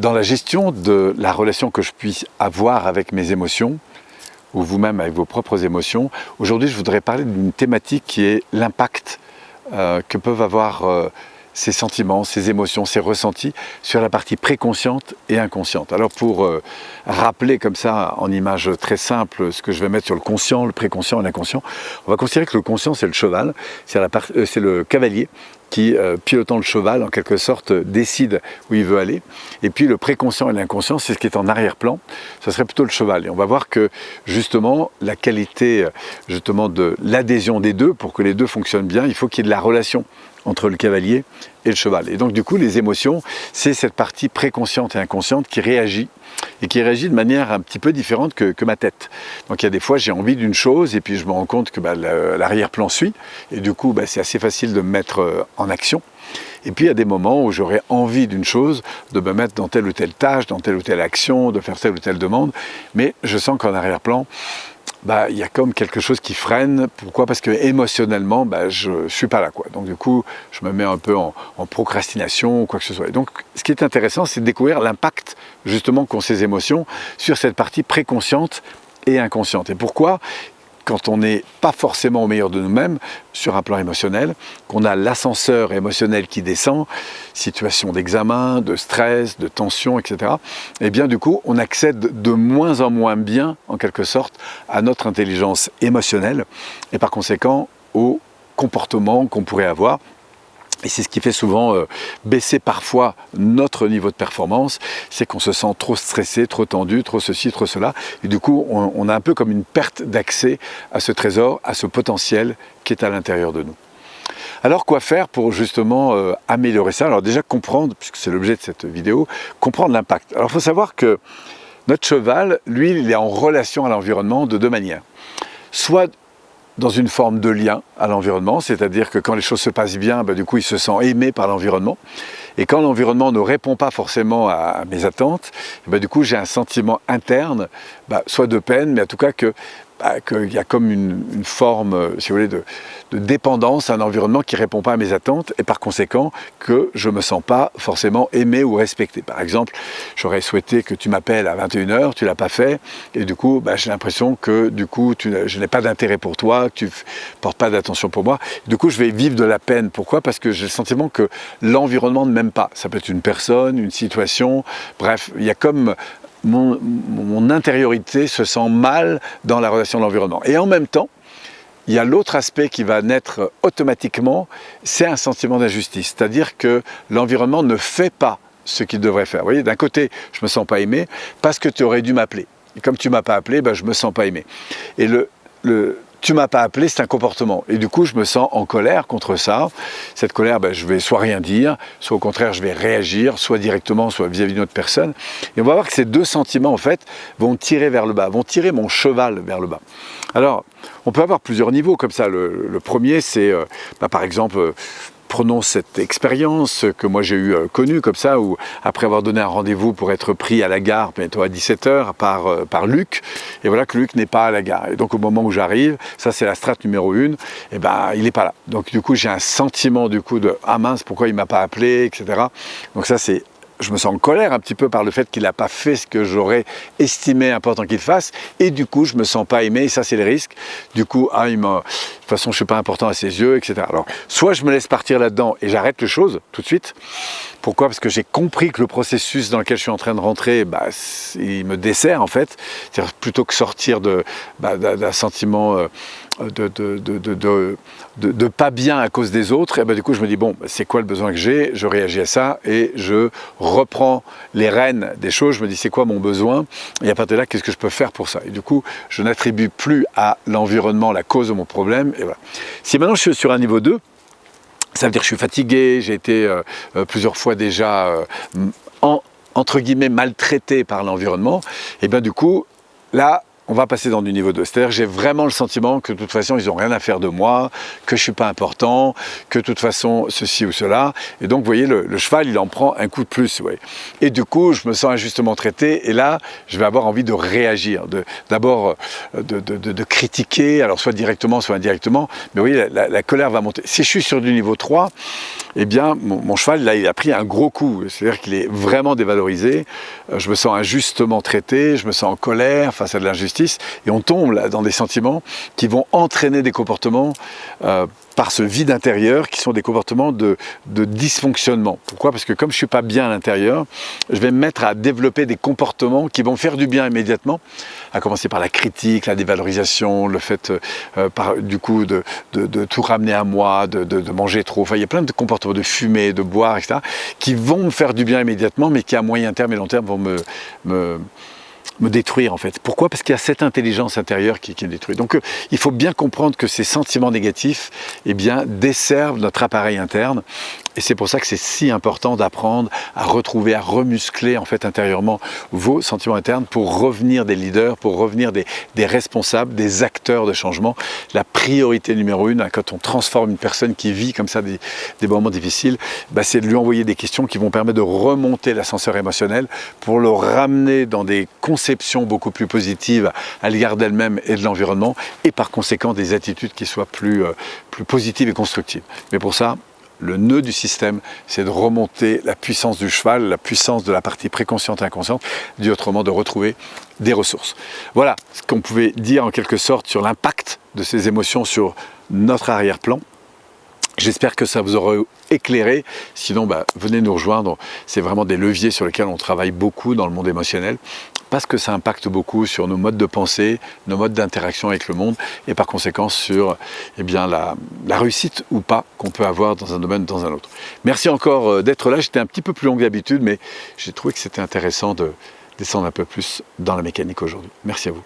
Dans la gestion de la relation que je puisse avoir avec mes émotions, ou vous-même avec vos propres émotions, aujourd'hui je voudrais parler d'une thématique qui est l'impact euh, que peuvent avoir euh, ces sentiments, ces émotions, ces ressentis sur la partie préconsciente et inconsciente. Alors pour euh, rappeler comme ça en image très simple ce que je vais mettre sur le conscient, le préconscient et l'inconscient, on va considérer que le conscient c'est le cheval, c'est euh, le cavalier qui, euh, pilotant le cheval, en quelque sorte, décide où il veut aller. Et puis le préconscient et l'inconscient, c'est ce qui est en arrière-plan, ce serait plutôt le cheval. Et on va voir que, justement, la qualité justement de l'adhésion des deux, pour que les deux fonctionnent bien, il faut qu'il y ait de la relation entre le cavalier et le cheval. Et donc du coup, les émotions, c'est cette partie préconsciente et inconsciente qui réagit et qui réagit de manière un petit peu différente que, ma tête. Donc il y a des fois, j'ai envie d'une chose et puis je me rends compte que bah, l'arrière-plan suit et du coup, bah, c'est assez facile de me mettre euh, en action. Et puis il y a des moments où j'aurais envie d'une chose, de me mettre dans telle ou telle tâche, dans telle ou telle action, de faire telle ou telle demande, mais je sens qu'en arrière-plan, bah, il y a comme quelque chose qui freine. Pourquoi? Parce que émotionnellement, bah, je ne suis pas là. Donc du coup, je me mets un peu en, procrastination ou quoi que ce soit. Et donc, ce qui est intéressant, c'est de découvrir l'impact justement qu'ont ces émotions sur cette partie préconsciente et inconsciente. Et pourquoi? Quand on n'est pas forcément au meilleur de nous-mêmes sur un plan émotionnel, qu'on a l'ascenseur émotionnel qui descend, situation d'examen, de stress, de tension, etc., et eh bien du coup, on accède de moins en moins bien, en quelque sorte, à notre intelligence émotionnelle et par conséquent au comportement qu'on pourrait avoir et c'est ce qui fait souvent euh, baisser parfois notre niveau de performance, c'est qu'on se sent trop stressé, trop tendu, trop ceci, trop cela. Et du coup, on, a un peu comme une perte d'accès à ce trésor, à ce potentiel qui est à l'intérieur de nous. Alors quoi faire pour justement euh, améliorer ça? Alors déjà comprendre, puisque c'est l'objet de cette vidéo, comprendre l'impact. Alors il faut savoir que notre cheval, lui, il est en relation à l'environnement de deux manières. Soit dans une forme de lien à l'environnement, c'est-à-dire que quand les choses se passent bien, bah, du coup il se sent aimé par l'environnement. Et quand l'environnement ne répond pas forcément à, mes attentes, bah, du coup j'ai un sentiment interne, bah, soit de peine, mais en tout cas que qu'il y a comme une, forme, euh, si vous voulez, de, dépendance à un environnement qui ne répond pas à mes attentes et par conséquent que je ne me sens pas forcément aimé ou respecté. Par exemple, j'aurais souhaité que tu m'appelles à 21h, tu ne l'as pas fait et du coup, bah, j'ai l'impression que du coup, je n'ai pas d'intérêt pour toi, que tu ne portes pas d'attention pour moi. Du coup, je vais vivre de la peine. Pourquoi? Parce que j'ai le sentiment que l'environnement ne m'aime pas. Ça peut être une personne, une situation, bref, il y a comme mon, intériorité se sent mal dans la relation de l'environnement. Et en même temps, il y a l'autre aspect qui va naître automatiquement, c'est un sentiment d'injustice. C'est-à-dire que l'environnement ne fait pas ce qu'il devrait faire. Vous voyez, d'un côté, je ne me sens pas aimé parce que tu aurais dû m'appeler. Et comme tu ne m'as pas appelé, ben, je ne me sens pas aimé. Et le, le, tu m'as pas appelé, c'est un comportement. Et du coup, je me sens en colère contre ça. Cette colère, ben, je vais soit rien dire, soit au contraire, je vais réagir, soit directement, soit vis-à-vis d'une autre personne. Et on va voir que ces deux sentiments, en fait, vont tirer vers le bas, vont tirer mon cheval vers le bas. Alors, on peut avoir plusieurs niveaux comme ça. Le, premier, c'est, euh, bah, par exemple, euh, prenons cette expérience que moi j'ai eu euh, connue comme ça, où après avoir donné un rendez-vous pour être pris à la gare, bientôt à 17h, par, euh, par Luc, et voilà que Luc n'est pas à la gare. Et donc au moment où j'arrive, ça c'est la strate numéro 1, et ben il n'est pas là. Donc du coup j'ai un sentiment du coup de « Ah mince, pourquoi il ne m'a pas appelé ?» etc. Donc ça c'est je me sens en colère un petit peu par le fait qu'il n'a pas fait ce que j'aurais estimé important qu'il fasse, et du coup, je me sens pas aimé, et ça, c'est le risque. Du coup, ah, il toute façon, je suis pas important à ses yeux, etc. Alors, soit je me laisse partir là-dedans et j'arrête les choses tout de suite. Pourquoi? Parce que j'ai compris que le processus dans lequel je suis en train de rentrer, bah, il me dessert en fait. C'est-à-dire plutôt que sortir bah, d'un sentiment euh, de, de, de, pas bien à cause des autres, et ben du coup je me dis bon, c'est quoi le besoin que j'ai? Je réagis à ça et je reprends les rênes des choses, je me dis c'est quoi mon besoin? Et à partir de là, qu'est-ce que je peux faire pour ça? Et du coup, je n'attribue plus à l'environnement la cause de mon problème. Et voilà. Si maintenant je suis sur un niveau 2, ça veut dire que je suis fatigué, j'ai été euh, euh, plusieurs fois déjà euh, en, entre guillemets maltraité par l'environnement, et bien du coup, là, on va passer dans du niveau 2. C'est-à-dire j'ai vraiment le sentiment que de toute façon, ils n'ont rien à faire de moi, que je ne suis pas important, que de toute façon, ceci ou cela. Et donc, vous voyez, le, cheval, il en prend un coup de plus. Ouais. Et du coup, je me sens injustement traité. Et là, je vais avoir envie de réagir, d'abord euh, de, de, critiquer, alors soit directement, soit indirectement. Mais vous voyez, la, colère va monter. Si je suis sur du niveau 3, eh bien, mon, cheval, là, il a pris un gros coup. C'est-à-dire qu'il est vraiment dévalorisé. Euh, je me sens injustement traité, je me sens en colère face à de l'injustice. Et on tombe là dans des sentiments qui vont entraîner des comportements euh, par ce vide intérieur qui sont des comportements de, dysfonctionnement. Pourquoi? Parce que comme je ne suis pas bien à l'intérieur, je vais me mettre à développer des comportements qui vont faire du bien immédiatement, à commencer par la critique, la dévalorisation, le fait euh, du coup de, tout ramener à moi, de, manger trop. Enfin, il y a plein de comportements de fumer, de boire, etc., qui vont me faire du bien immédiatement, mais qui à moyen terme et long terme vont me me détruire en fait. Pourquoi? Parce qu'il y a cette intelligence intérieure qui, qui est détruite. Donc euh, il faut bien comprendre que ces sentiments négatifs eh desservent notre appareil interne et c'est pour ça que c'est si important d'apprendre à retrouver, à remuscler en fait intérieurement vos sentiments internes pour revenir des leaders, pour revenir des, responsables, des acteurs de changement. La priorité numéro une, hein, quand on transforme une personne qui vit comme ça des, moments difficiles, bah, c'est de lui envoyer des questions qui vont permettre de remonter l'ascenseur émotionnel pour le ramener dans des conceptions beaucoup plus positives à l'égard d'elle-même et de l'environnement et par conséquent des attitudes qui soient plus, euh, plus positives et constructives. Mais pour ça, le nœud du système, c'est de remonter la puissance du cheval, la puissance de la partie préconsciente et inconsciente, dit autrement de retrouver des ressources. Voilà ce qu'on pouvait dire en quelque sorte sur l'impact de ces émotions sur notre arrière-plan. J'espère que ça vous aura éclairé. Sinon, bah, venez nous rejoindre. C'est vraiment des leviers sur lesquels on travaille beaucoup dans le monde émotionnel parce que ça impacte beaucoup sur nos modes de pensée, nos modes d'interaction avec le monde et par conséquent sur eh bien, la, réussite ou pas qu'on peut avoir dans un domaine ou dans un autre. Merci encore euh, d'être là. J'étais un petit peu plus long que d'habitude, mais j'ai trouvé que c'était intéressant de descendre un peu plus dans la mécanique aujourd'hui. Merci à vous.